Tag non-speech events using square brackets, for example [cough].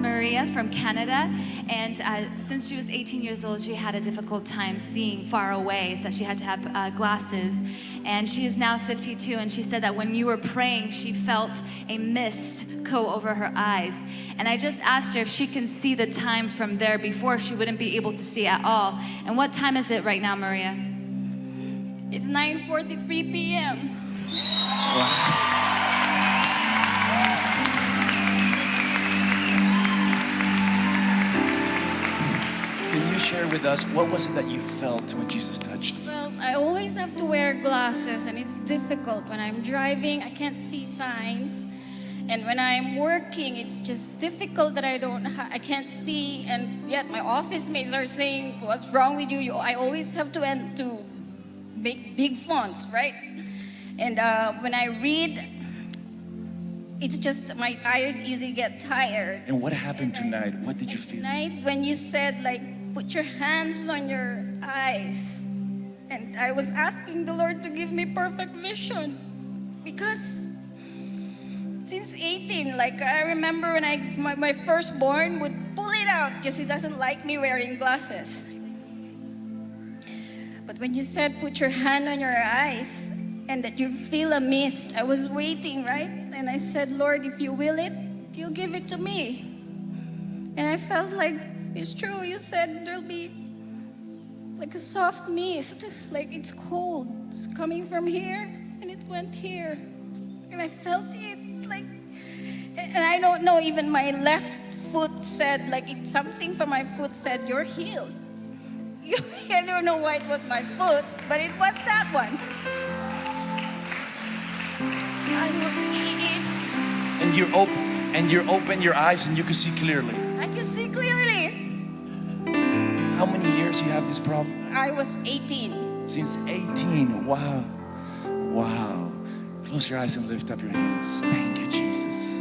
Maria from Canada, and uh, since she was 18 years old, she had a difficult time seeing far away, that she had to have uh, glasses. And she is now 52, and she said that when you were praying, she felt a mist go over her eyes. And I just asked her if she can see the time from there before she wouldn't be able to see at all. And what time is it right now, Maria? It's 9.43 p.m. share with us what was it that you felt when Jesus touched you? Well, I always have to wear glasses and it's difficult. When I'm driving, I can't see signs. And when I'm working, it's just difficult that I don't, I can't see. And yet my office mates are saying, what's wrong with you? you I always have to end to make big fonts, right? And uh, when I read, it's just my eyes easily get tired. And what happened tonight? What did you feel? Tonight, when you said, like, put your hands on your eyes, and I was asking the Lord to give me perfect vision because since 18, like, I remember when I, my, my firstborn would pull it out because he doesn't like me wearing glasses. But when you said, put your hand on your eyes, and that you feel a mist, I was waiting, right? And I said, Lord, if you will it, you'll give it to me. And I felt like it's true. You said there'll be like a soft mist, like it's cold. It's coming from here and it went here. And I felt it like, and I don't know, even my left foot said, like it's something from my foot said, you're healed. [laughs] I don't know why it was my foot, but it was that one. And you're open and you're open your eyes and you can see clearly. I can see clearly. How many years you have this problem? I was 18. Since 18. Wow. Wow. Close your eyes and lift up your hands. Thank you, Jesus.